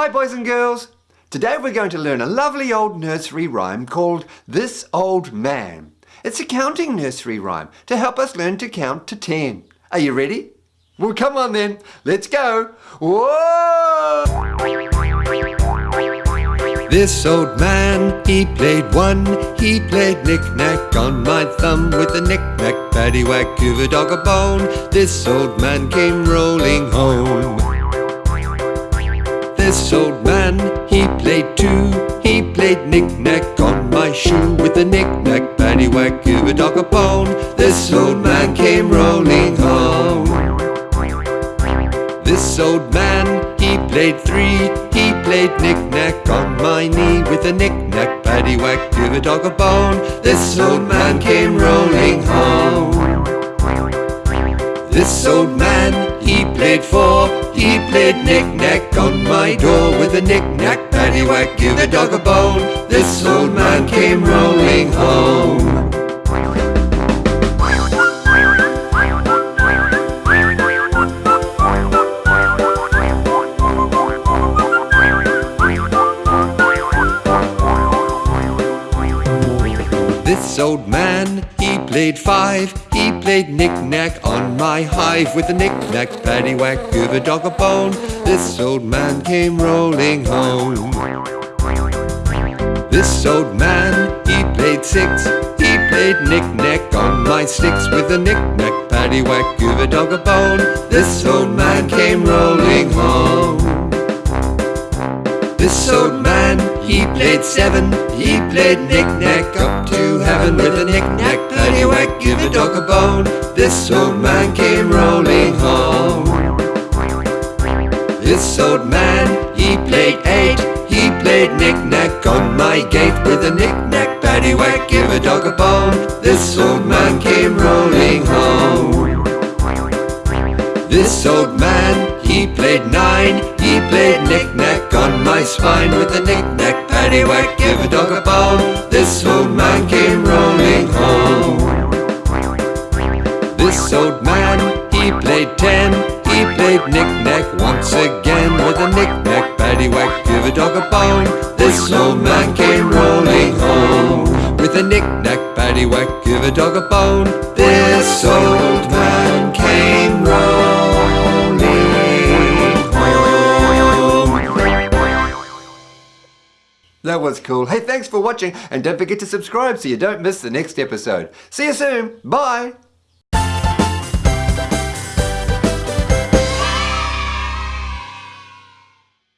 Hi boys and girls! Today we're going to learn a lovely old nursery rhyme called This Old Man. It's a counting nursery rhyme to help us learn to count to ten. Are you ready? Well come on then, let's go! Whoa! This old man, he played one, he played knick-knack on my thumb with a knick-knack, paddywhack, give a dog a bone. This old man came rolling home. This old man, he played two, he played knick-knack on my shoe with a knick-knack, paddywhack, give a dog a bone. This old man came rolling home. This old man, he played three, he played knick-knack on my knee with a knick-knack, paddywhack, give a dog a bone. This old man came rolling home. This old man, he played four, he played knick-knack my door with a knick-knack, paddywhack, give a dog a bone. This old man came rolling This old man, he played five, he played knick-knack on my hive with a knick-knack, paddywhack, give a dog a bone. This old man came rolling home. This old man, he played six, he played knick-knack on my sticks with a knick-knack, paddywhack, give a dog a bone. This old man came rolling home. This old man, he played seven, he played knick-knack up to a knick-knack, paddywhack, give a dog a bone. This old man came rolling home. This old man, he played eight, he played knick-knack on my gate with a knick-knack, paddywhack, give a dog a bone. This old man came rolling home. This old man, he played nine, he played knick-knack on my spine with a knick-knack, paddywhack, give a dog a bone. This he played ten, he played knick-knack once again with a knick-knack, paddywhack, give a dog a bone. This old man came rolling home with a knick-knack, paddywhack, give a dog a bone. This old man came rolling home. That was cool. Hey, thanks for watching and don't forget to subscribe so you don't miss the next episode. See you soon. Bye.